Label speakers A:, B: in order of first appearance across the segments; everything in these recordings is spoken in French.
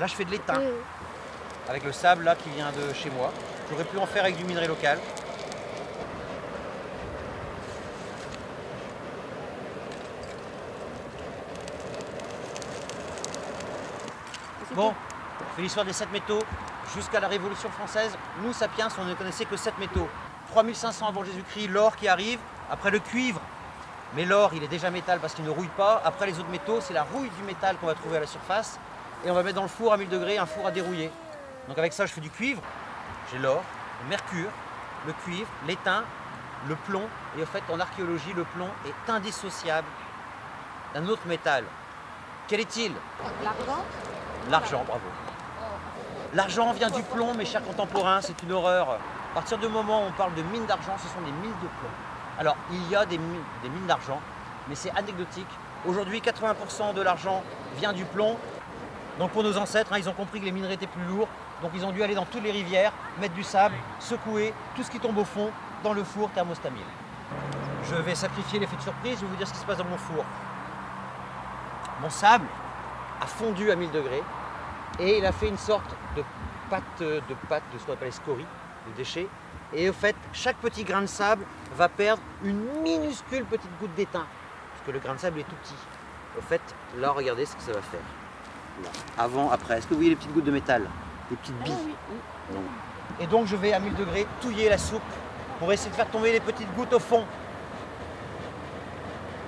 A: Là, je fais de l'étain avec le sable là qui vient de chez moi. J'aurais pu en faire avec du minerai local. Bon, on fait l'histoire des 7 métaux. Jusqu'à la Révolution française, nous, sapiens, on ne connaissait que 7 métaux. 3500 avant Jésus-Christ, l'or qui arrive, après le cuivre. Mais l'or, il est déjà métal parce qu'il ne rouille pas. Après les autres métaux, c'est la rouille du métal qu'on va trouver à la surface. Et on va mettre dans le four à 1000 degrés, un four à dérouiller. Donc avec ça, je fais du cuivre. J'ai l'or, le mercure, le cuivre, l'étain, le plomb. Et en fait, en archéologie, le plomb est indissociable d'un autre métal. Quel est-il?
B: L'argent
A: L'argent, bravo. L'argent vient du plomb, mes chers contemporains, c'est une horreur. À partir du moment où on parle de mines d'argent, ce sont des mines de plomb. Alors, il y a des mines, des mines d'argent, mais c'est anecdotique. Aujourd'hui, 80% de l'argent vient du plomb. Donc pour nos ancêtres, hein, ils ont compris que les minerais étaient plus lourds. Donc ils ont dû aller dans toutes les rivières, mettre du sable, secouer, tout ce qui tombe au fond, dans le four thermostamile. Je vais sacrifier l'effet de surprise, je vais vous dire ce qui se passe dans mon four. Mon sable a fondu à 1000 degrés et il a fait une sorte de pâte, de pâte de ce qu'on appelle les scories, de déchets. Et au fait, chaque petit grain de sable va perdre une minuscule petite goutte d'étain, parce que le grain de sable est tout petit. Au fait, là, regardez ce que ça va faire. Avant, après. Est-ce que vous voyez les petites gouttes de métal? Les petites billes Non. Et donc, je vais à 1000 degrés touiller la soupe pour essayer de faire tomber les petites gouttes au fond.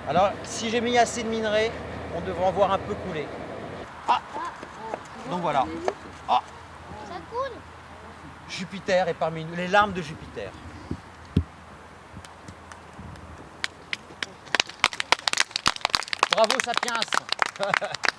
A: Alors, si j'ai mis assez de minerais, on devrait en voir un peu couler. Ah Donc voilà. Ah
B: Ça coule
A: Jupiter est parmi nous, les larmes de Jupiter. Bravo Sapiens